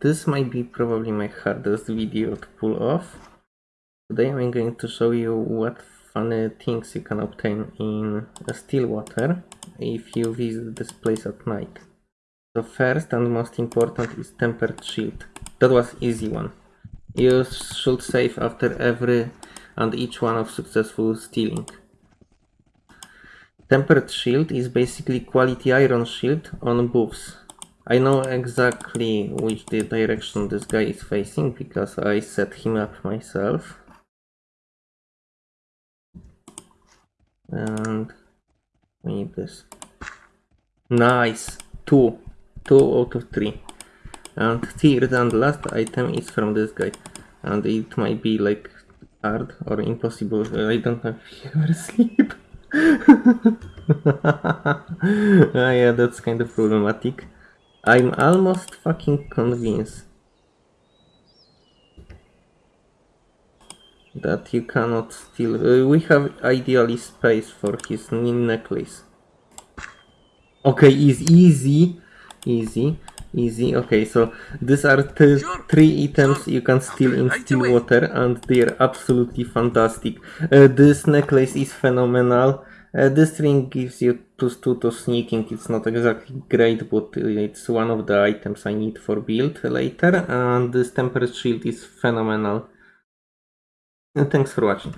This might be probably my hardest video to pull off. Today I'm going to show you what funny things you can obtain in Stillwater if you visit this place at night. So first and most important is tempered shield. That was easy one. You should save after every and each one of successful stealing. Tempered shield is basically quality iron shield on booths. I know exactly which direction this guy is facing because I set him up myself. And we need this. Nice! Two. Two out of three. And third and last item is from this guy. And it might be like hard or impossible. I don't know if ever sleep. ah, yeah, that's kind of problematic. I'm almost fucking convinced that you cannot steal. Uh, we have ideally space for his necklace. Okay, easy, easy, easy, easy. Okay, so these are Sure, three items sure. you can steal in. Stillwater, and they're absolutely fantastic. Uh, this necklace is phenomenal. Uh, this ring gives you plus two to sneaking. It's not exactly great, but it's one of the items I need for build later. And this tempered shield is phenomenal. And thanks for watching.